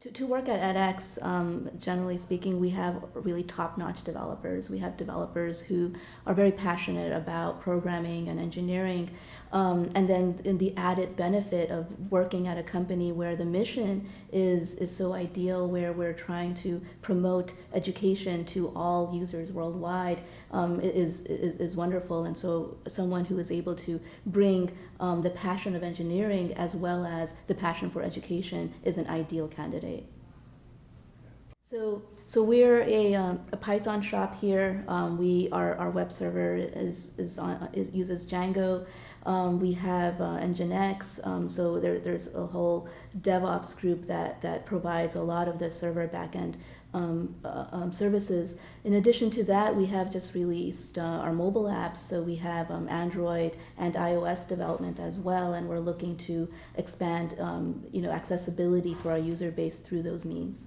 To, to work at edX, um, generally speaking, we have really top-notch developers. We have developers who are very passionate about programming and engineering. Um, and then in the added benefit of working at a company where the mission is, is so ideal, where we're trying to promote education to all users worldwide, um, is, is, is wonderful. And so someone who is able to bring um, the passion of engineering as well as the passion for education is an ideal candidate say. So, so we're a, um, a Python shop here. Um, we our, our web server is is, on, is uses Django. Um, we have uh, Nginx. Um, so there, there's a whole DevOps group that that provides a lot of the server backend um, uh, um, services. In addition to that, we have just released uh, our mobile apps. So we have um, Android and iOS development as well, and we're looking to expand, um, you know, accessibility for our user base through those means.